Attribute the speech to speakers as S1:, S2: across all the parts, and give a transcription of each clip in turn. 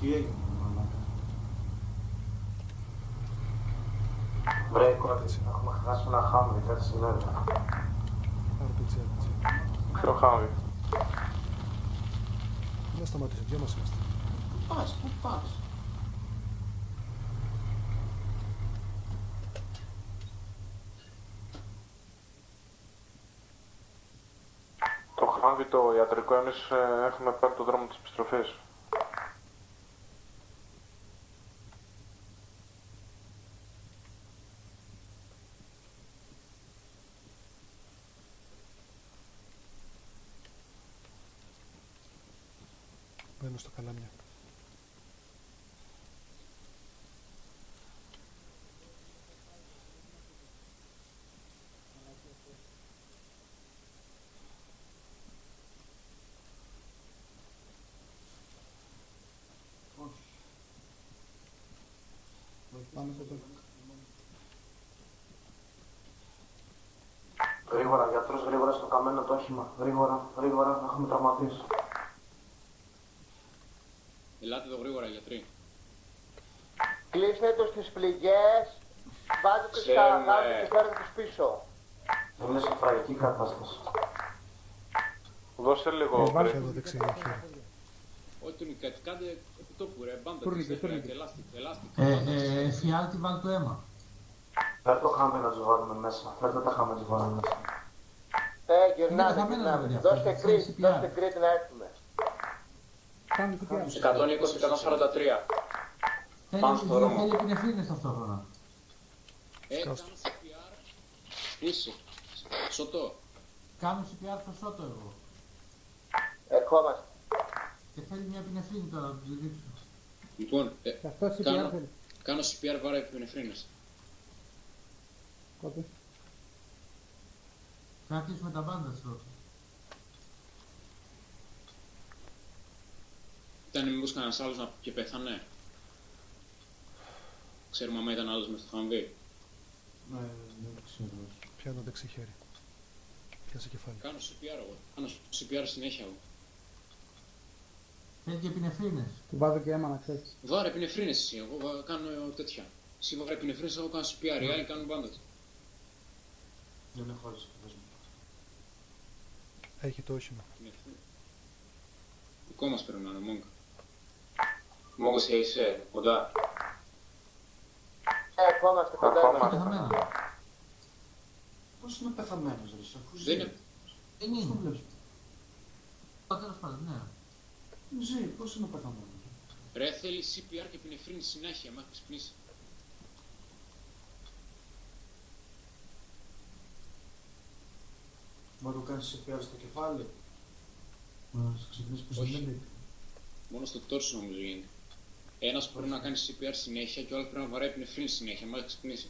S1: Τι έγινε, μαλάκα.
S2: Βρε, κόρη, έχουμε χάσει ένα χάμι, κάτι συνέβη.
S3: RPG, RPG.
S4: Ποιο χάμι;
S3: Να σταματήσω, δυο μας είμαστε.
S1: Πας, πού πας.
S4: Το χάμι το ιατρικό εμείς ε, έχουμε πάρει το δρόμο της επιστροφής.
S3: Μπαίνω στο καλάμια.
S1: Όχι. Πάμε στο τέλος.
S2: Γρήγορα, γιατρός, γρήγορα στο καμένο το όχημα. Γρήγορα, γρήγορα, έχουμε τραυματίσει.
S5: Ελάτε εδώ γρήγορα, γιατροί.
S6: Κλείστε τους τις πληγές, βάζετε τους
S5: Ξέρουμε.
S6: στα αγάπη και φέρετε τους πίσω.
S2: Είναι σε τραγική κατάσταση.
S4: Δώσε λίγο
S3: Βάλε
S4: break.
S3: εδώ δεξιά χέρι.
S5: Όχι τον κάτι, κάντε επί τόπου ρε, μπάντα
S1: Τούρνικε,
S5: της,
S1: τούρνικε.
S5: ελάστικ, ελάστικ.
S7: Ε, ε, φιάλτη βάλ το αίμα.
S2: Φέρ το χάμι να τους βάλουμε μέσα. Φέρτε τα χάμι να τους βάλουμε μέσα.
S6: Ε,
S7: Είναι
S6: γυρνάτε,
S7: χαμένα,
S6: γυρνάτε.
S7: παιδιά,
S6: Δώστε
S7: αυτό,
S6: κρίτ,
S7: CPR.
S6: δώστε κρίτ να έρθουμε.
S5: 120-143.
S7: Θέλει,
S5: Πάμε στο δρόμο.
S7: θέλει επινεφρίνες ταυτόχρονα.
S5: Ε, κάνω
S3: Σκάστε.
S5: CPR. Πίσω. Σωτό.
S7: Κάνω CPR στο σώτο εγώ.
S6: Ερχόμαστε.
S7: Και θέλει μια επινεφρίνη τώρα να του ρίξω.
S5: Λοιπόν, ε, κάνω, κάνω CPR βάρα επινεφρίνες.
S7: Θα αρχίσουμε τα μπάντα σου.
S5: Ήταν μήπως κανένας άλλος να... και πέθανε; Ξέρουμε άμα ήταν άλλος μες στο χαμβί.
S1: Ναι, δεν ξέρω.
S3: Πιάνω δεξί χέρι. Πιάσε κεφάλι.
S5: Κάνω CPR εγώ. Κάνω CPR συνέχεια εγώ.
S7: Θέλει και επινεφρίνες.
S8: Του βάζω και αίμα να ξέρεις.
S5: Βάρε επινεφρίνες εσύ, εγώ βα- κάνω τέτοια. Εσύ βάρε επινεφρίνες, εγώ κάνω CPR, οι άλλοι κάνουν μπάντα.
S1: Δεν έχω άλλες πες μου.
S3: Έχει το όχημα.
S5: Δικό μας πρέπει να είναι, Μόγκα. Μόγκα σε είσαι, κοντά.
S6: Ε, ερχόμαστε κοντά.
S4: Ακόμα.
S6: είμαστε.
S7: Πεθαμένα.
S1: Πώς είναι πεθαμένος ρε, σε αφού ζει.
S5: Δεν είναι...
S7: Δεν
S1: Πώς το
S7: είναι.
S1: βλέπεις;
S7: Α, τέλος πάντων, ναι.
S1: Ζει, πώς είναι πεθαμένος;
S5: Ρε θέλει CPR και επινεφρίνη συνέχεια, μέχρι ξυπνήσει.
S1: Μα του κάνεις CPR στο κεφάλι; Μα σε ξυπνήσει που
S5: Όχι.
S1: σε λέει.
S5: Μόνο στο τόρσο νομίζω γίνεται. Ένας πρέπει να κάνει CPR συνέχεια και ο άλλος πρέπει να βαράει επινεφρίνη συνέχεια, μέχρι ξυπνήσει.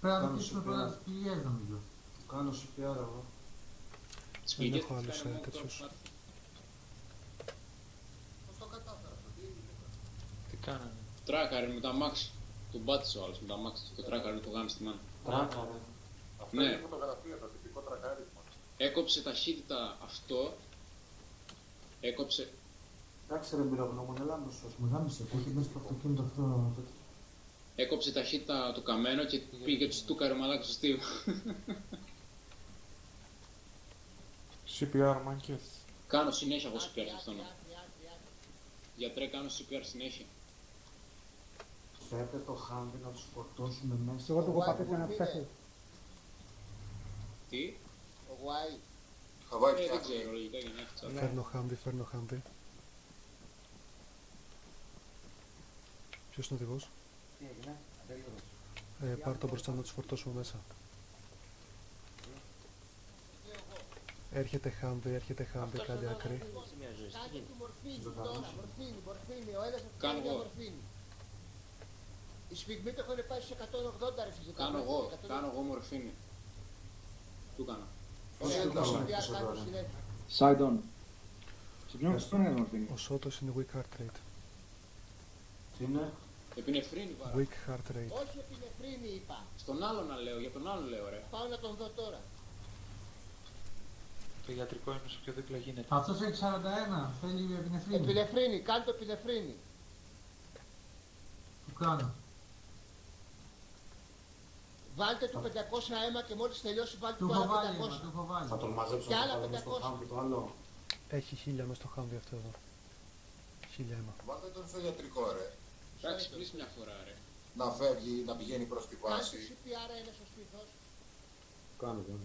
S7: Πρέπει να
S1: Κάνω
S7: ρωτήσουμε
S1: CPR.
S7: πρώτα τις πληγές νομίζω.
S1: Του κάνω CPR εγώ.
S5: Τις
S3: Δεν
S5: πληγές
S3: έχω
S5: τις
S3: άλλους,
S5: κάνει
S3: ε,
S5: μόνο
S3: τέτοιους.
S5: τώρα.
S4: Τι κάνανε;
S5: Τράκαρε με τα μάξι. Τον πάτησε ο άλλος με τα μάξι. Το τράκαρε το γάμι στη μάνα.
S1: Τράκα ρε.
S5: Ναι. Έκοψε ταχύτητα αυτό. Έκοψε.
S1: Εντάξει ρε εμπειρογνώμων, έλα να σου πούμε, γάμισε, που έχει μέσα στο αυτοκίνητο αυτό. τέτοιο.
S5: Έκοψε ταχύτητα το καμένο και πήγε του στούκαρε μαλάκα στο στίβο.
S4: CPR μάγκες.
S5: Κάνω συνέχεια εγώ CPR σε αυτόν. Γιατρέ, κάνω CPR συνέχεια.
S1: Φέρτε το χάμι να τους φορτώσουμε μέσα.
S8: Εγώ του έχω πατήσει ένα ψέχο.
S5: Τι;
S6: Ο Γουάι.
S5: Ε, δεν ξέρω, λογικά για να έχει τσάπα.
S3: Φέρνω χάμβι, φέρνω χάμβι. Ποιος είναι ο οδηγός;
S1: Τι έγινε, αντέλειωρος.
S3: Ε, πάρ' το μπροστά να τους φορτώσουμε μέσα. Έρχεται χάμβι, έρχεται χάμβι, κάτι άκρη.
S6: Κάντε του μορφίνη, τώρα, μορφίνη, μορφίνη, ο ένας θα του
S5: Κάνω
S6: κάνει μια
S5: εγώ.
S6: μορφίνη. Οι σφιγμοί το έχουν πάει σε 180 ρε φυσικά.
S5: Κάνω εγώ, κάνω εγώ μορφίνη. Του κάνω.
S1: Πώς
S6: Ωραία,
S1: είναι
S6: το
S1: το
S6: CPR
S1: μάτι
S6: κάνω
S1: εδώ, ρε.
S6: συνέχεια.
S8: Side on. Σε ποιον στον είναι μορφίνη.
S3: Ο Σότος είναι weak heart rate.
S1: Τι είναι,
S5: Επινεφρίνη βάρα.
S3: Weak heart rate.
S6: Όχι επινεφρίνη είπα.
S5: Στον άλλο να λέω, για τον άλλο λέω ρε.
S6: Πάω να τον δω τώρα.
S9: Το ιατρικό είναι όσο πιο δίπλα γίνεται.
S7: Αυτός έχει 41, θέλει επινεφρίνη.
S6: Επινεφρίνη, κάνε το επινεφρίνη.
S7: Του κάνω.
S6: Βάλτε του 500 αίμα και μόλις τελειώσει βάλτε
S7: Του
S6: του
S7: έχω
S6: άλλα
S7: βάλει, αίμα,
S6: 500.
S7: του έχω βάλει.
S1: Θα τον μαζέψω
S6: Και
S1: να
S6: άλλα
S1: το βάλω στο
S6: 500.
S1: χάμπι το άλλο.
S3: Έχει χίλια μέσα στο χάμβι αυτό εδώ. Χίλια αίμα.
S10: Βάλτε τον στο ιατρικό, ρε.
S5: Εντάξει, πλείς μια φορά, ρε.
S10: Να φεύγει, να πηγαίνει προς την
S6: Κάνε του
S10: βάση.
S6: CPR ένα στο σπίθος.
S1: Κάνω, κάνω.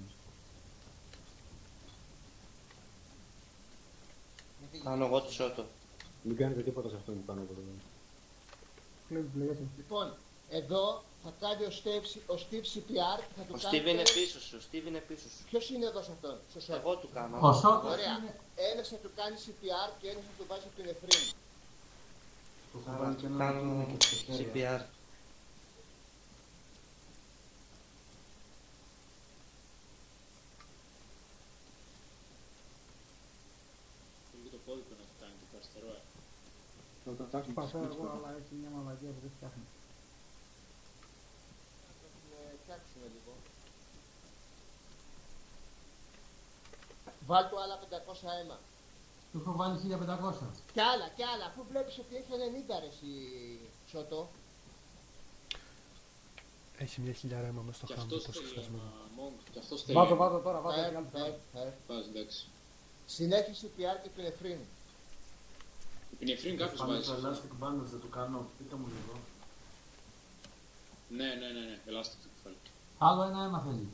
S11: Κάνω εγώ το σώτο.
S1: Μην κάνετε τίποτα σε αυτό που κάνω εγώ. εδώ.
S8: Κλέβει πληγές.
S6: Λοιπόν, εδώ θα κάνει ο Steve, ο Steve CPR και θα του
S11: Ο
S6: κάνει...
S11: Steve είναι πίσω σου, ο Steve είναι πίσω σου.
S6: Ποιος είναι εδώ σε αυτόν, στο σώμα.
S11: Εγώ του κάνω.
S7: Ο Σότος
S6: Ωραία.
S7: είναι...
S6: Ένας θα του κάνει CPR και ένας θα του βάζει επινεφρίνη.
S1: Του έχω βάλει και ένα
S11: Κάνω
S1: κίνημα και στο χέρι.
S11: CPR.
S5: Λίγο το πόδι του να του κάνει το αριστερό, ε.
S8: Θα το φτιάξω πάσα εγώ, αλλά έχει μια μαλακία που δεν φτιάχνει.
S6: Θα την ε, φτιάξουμε λίγο. Βάλ του άλλα 500 αίμα.
S7: Του έχω βάλει 1500.
S6: Και άλλα, και άλλα, αφού βλέπεις ότι έχει 90 ρε εσύ Σότο.
S3: Έχει μια χιλιάρα αίμα μέσα στο
S5: Και
S3: χάμβι
S5: αυτός
S3: το
S5: θέλει
S3: σχεσμένο.
S5: αίμα, Monk. Και αυτός θέλει
S8: Βάζω,
S5: αίμα.
S8: βάζω τώρα, βάζω
S6: Φερ,
S8: και άλλη
S6: φερ,
S8: φορά.
S6: φερ.
S5: Πας, εντάξει.
S6: Συνέχιση CPR και επινεφρίνη.
S5: Επινεφρίνη κάποιος
S1: Πάμε
S5: βάζει.
S1: το elastic bandage, δεν το κάνω. Πείτε μου λίγο.
S5: Ναι, ναι, ναι, ναι. Ελάστικο το κεφάλι.
S7: Άλλο ένα αίμα θέλεις.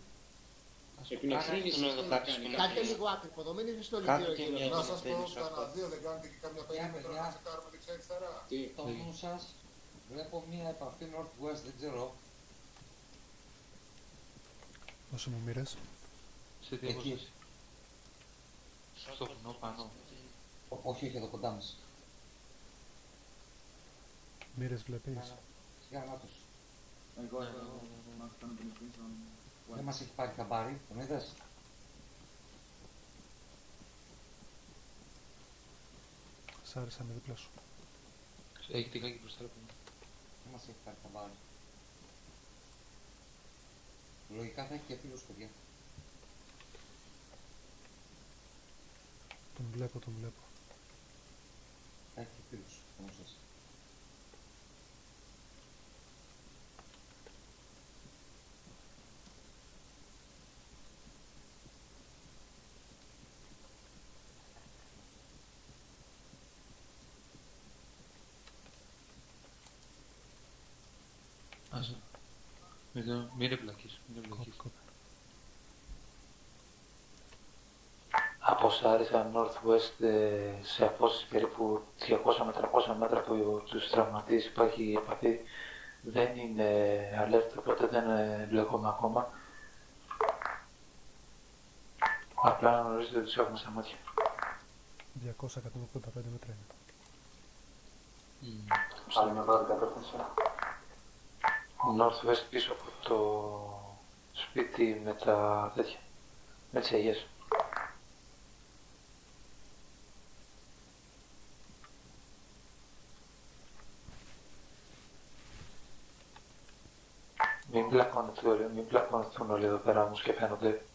S5: Επινεφρίνη
S11: Κάνε
S5: σωστό
S11: τον
S5: να
S11: εδώ
S5: κάνει.
S11: κάτω.
S6: Κάντε λίγο άκρυπο, μην είσαι στο
S11: Κάντε
S6: λιγύρο
S11: και
S6: γύρω.
S11: μια-
S10: Να σας πω,
S11: Μπαίνεις
S10: κανένα
S11: αυτό.
S10: δύο δεν κάνετε και καμιά περίμετρο να τσεκάρουμε δεξιά-αριστερά.
S5: Τι.
S12: Το νου σας, βλέπω μία επαφή Northwest, δεν ξέρω.
S3: Όσο μου μοίρες.
S9: Σε τι
S12: Εκεί.
S9: αποστάση. Στο βουνό πάνω.
S12: Ω- Όχι, όχι, εδώ κοντά μας.
S3: Μοίρες βλέπεις.
S12: Γραμμάτος.
S8: Εγώ, εγώ, εγώ, να κάνω την ευθύνη στον-
S12: Δεν μας έχει πάρει χαμπάρι, τον είδες;
S3: Σ' άρεσα με δίπλα σου.
S9: Έχει τη γάκι μπροστά από μένα.
S12: Δεν μας έχει πάρει χαμπάρι. Λογικά θα έχει και φίλους, παιδιά.
S3: Τον βλέπω, τον βλέπω.
S12: Θα έχει και φίλους, όμως σας.
S9: Άσε. Μην το- Μην είναι πλακής. Μην είναι
S3: Κόπη,
S9: πλακής.
S3: κόπη.
S2: Από Σάρισα Northwest ε, σε απόσταση περίπου 200 με 300 μέτρα από τους τραυματίες υπάρχει επαφή. Δεν είναι alert, οπότε δεν ε, μπλεκόμαι ακόμα. Απλά να γνωρίζετε ότι τους έχουμε στα μάτια.
S3: 200-185 μέτρα είναι.
S2: Άλλη μια πρώτη κατεύθυνση. Northwest πίσω από το σπίτι με τα τέτοια. Με τις αγιές. Μην πλακώνετε όλοι, μην πλακώνεθούν όλοι εδώ πέρα όμως και φαίνονται.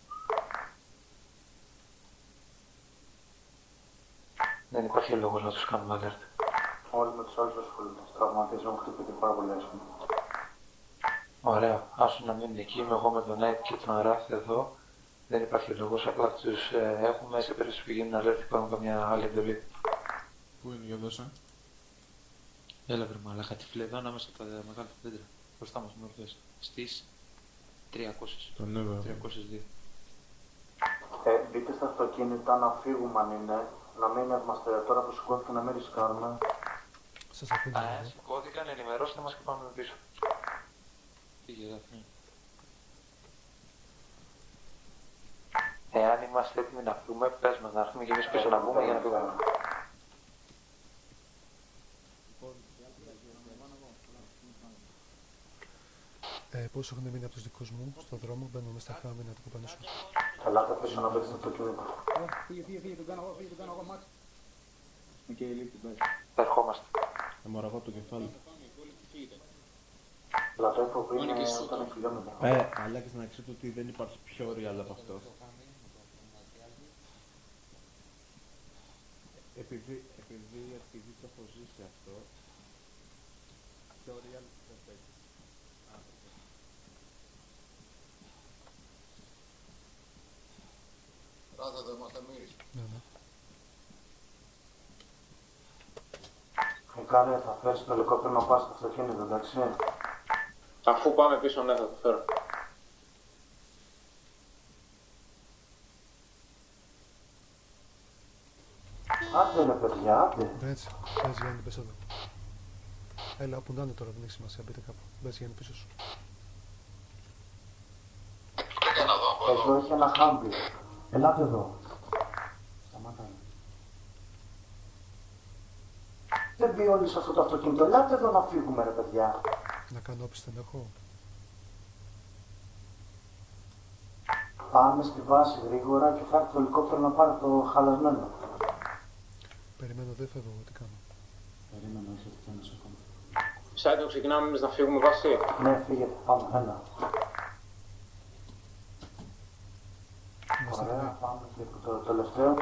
S2: Δεν υπάρχει λόγος να τους κάνουμε alert. Όλοι με τους άλλους ασχολούνται. Τραυματίες έχουν χτυπηθεί πάρα πολύ άσχημα. Ωραία. Άσου να μείνουν εκεί. Είμαι εγώ με τον Nike και τον Ράφ εδώ. Δεν υπάρχει λόγος. Απλά τους ε, έχουμε σε περίπτωση που γίνουν alert υπάρχουν καμιά άλλη εντολή.
S9: Πού είναι για δώσα. Έλα βρε μαλάκα, τη φλέδα ανάμεσα από τα μεγάλα δέντρα. Μπροστά μας, νόρθες. Στις 300.
S4: Τον έβαλα.
S9: 302.
S2: Ε, μπείτε στα αυτοκίνητα να φύγουμε αν είναι. Να μην είμαστε τώρα που σηκώθηκε να μην ρισκάρουμε.
S3: Σας αφήνω
S2: Ε,
S3: εδώ.
S2: σηκώθηκαν, ενημερώστε μας και πάμε πίσω.
S9: Πήγε εδώ. ναι.
S2: Εάν είμαστε έτοιμοι να φύγουμε, πες μας να έρθουμε και εμείς πίσω να μπούμε για να φύγουμε.
S3: Ε, πόσο έχουν μείνει από τους δικούς μου στον δρόμο, μπαίνω μέσα στα χάμι να το κοπανίσω.
S2: Ελάτε πίσω να παίξετε το κίνητο.
S8: Ε, Φύγε, φύγε, φύγε, τον κάνω εγώ, φύγε, τον κάνω εγώ, Μάτς. Οκ, λήφθη, πάει.
S2: Θα ερχόμαστε.
S4: Αμοραγώ το κεφάλι.
S2: Αλλά το είπα πριν
S5: Πάνε και
S2: ε,
S5: εσύ
S2: όταν
S5: τώρα.
S2: χιλιόμετρα.
S4: Ε, αλλά και να ξέρετε ότι δεν υπάρχει πιο real από αυτό.
S13: Επειδή, επειδή, επειδή το έχω ζήσει αυτό, το real δεν παίζει. Άνθρωπος.
S10: Ράτα εδώ είμαστε εμείς.
S3: Ναι, ναι.
S1: Φεκάρια, θα φέρεις το ελικόπτερο να πας στο αυτοκίνητο, εντάξει.
S5: Αφού πάμε πίσω, ναι, θα το φέρω.
S1: Άντε ρε παιδιά, άντε.
S3: Μπες, μπες Γιάννη, μπες εδώ. Έλα, όπου να είναι τώρα, δεν έχει σημασία, μπείτε κάπου. Μπες Γιάννη πίσω σου.
S1: Εδώ έχει ένα χάμπι. Ελάτε εδώ. Σταματάμε. Δεν μπει όλοι σε αυτό το αυτοκίνητο. Ελάτε εδώ να φύγουμε ρε παιδιά.
S3: Να κάνω όπισθεν έχω.
S1: Πάμε στη βάση γρήγορα και θα έρθει το ελικόπτερο να πάρει το χαλασμένο.
S3: Περιμένω, δεν φεύγω, εγώ, τι κάνω.
S1: Περίμενε, όχι ότι φαίνεσαι ακόμα.
S5: Σάιτο, ξεκινάμε εμείς να φύγουμε βάση.
S1: Ναι, φύγετε, πάμε, ένα.
S3: Είμαστε
S1: Ωραία,
S3: έτοιμοι.
S1: πάμε και το τελευταίο.